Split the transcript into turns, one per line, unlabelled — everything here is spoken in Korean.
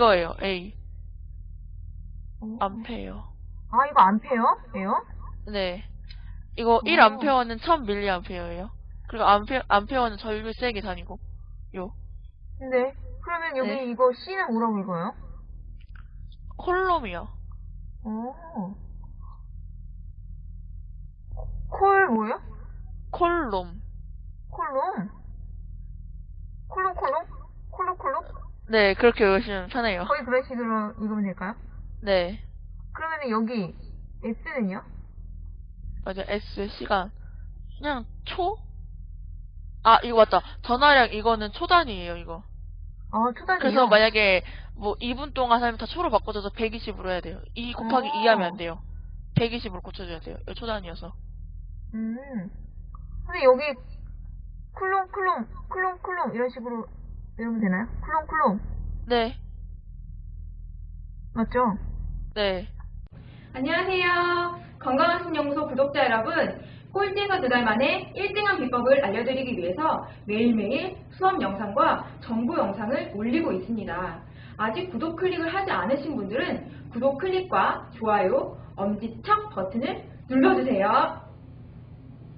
이거예요, A.
어.
암페어.
아, 이거 암페어 예요?
네. 이거
어.
1암페어는 1000mA예요. 그리고 암페어, 암페어는 전류 세게 다니고. 요.
근데, 그러면 여기
네.
이거 C는 뭐라고 읽어요?
콜롬이요.
오. 콜 뭐예요?
콜롬.
콜롬
네, 그렇게 외우시면 편해요.
거의 그런 식으로 읽으면 될까요?
네.
그러면 여기 S는요?
맞아, S 시간. 그냥 초? 아, 이거 맞다. 전화량 이거는 초단위예요, 이거.
아, 초단위요?
그래서 만약에 뭐 2분 동안 하면 다 초로 바꿔줘서 120으로 해야 돼요. 2 곱하기
어.
2 하면 안 돼요. 120으로 고쳐줘야 돼요. 이거 초단위여서.
음. 근데 여기 쿨롱 쿨롱 쿨롱 쿨롱 이런 식으로 외우면 되나요? 쿨롱 쿨롱
네.
맞죠?
네.
안녕하세요. 건강한 신연구소 구독자 여러분. 꼴찌에서 두달 만에 1등한 비법을 알려드리기 위해서 매일매일 수업 영상과 정보 영상을 올리고 있습니다. 아직 구독 클릭을 하지 않으신 분들은 구독 클릭과 좋아요, 엄지척 버튼을 눌러주세요.